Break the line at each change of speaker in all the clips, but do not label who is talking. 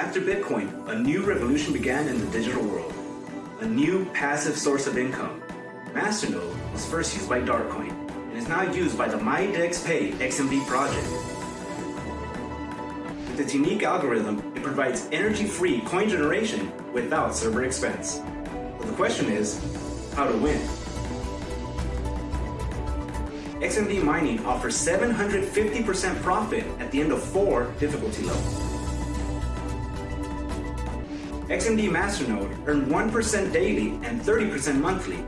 After Bitcoin, a new revolution began in the digital world. A new passive source of income. Masternode was first used by Darkcoin and is now used by the MyDexPay XMD project. With its unique algorithm, it provides energy-free coin generation without server expense. The question is, how to win? XMD mining offers 750% profit at the end of four difficulty levels. XMD Masternode earned 1% daily and 30% monthly,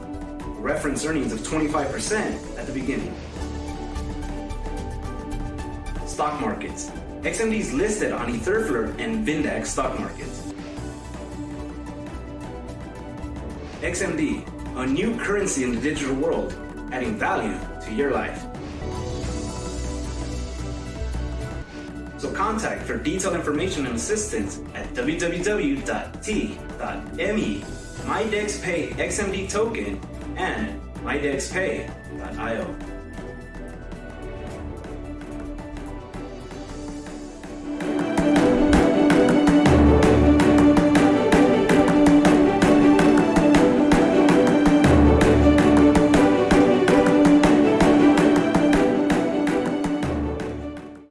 reference earnings of 25% at the beginning. Stock markets. XMD is listed on Etherflor and Vindex stock markets. XMD, a new currency in the digital world, adding value to your life. So contact for detailed information and assistance at www.t.me MyDexPay XMD token and mydexpay.io.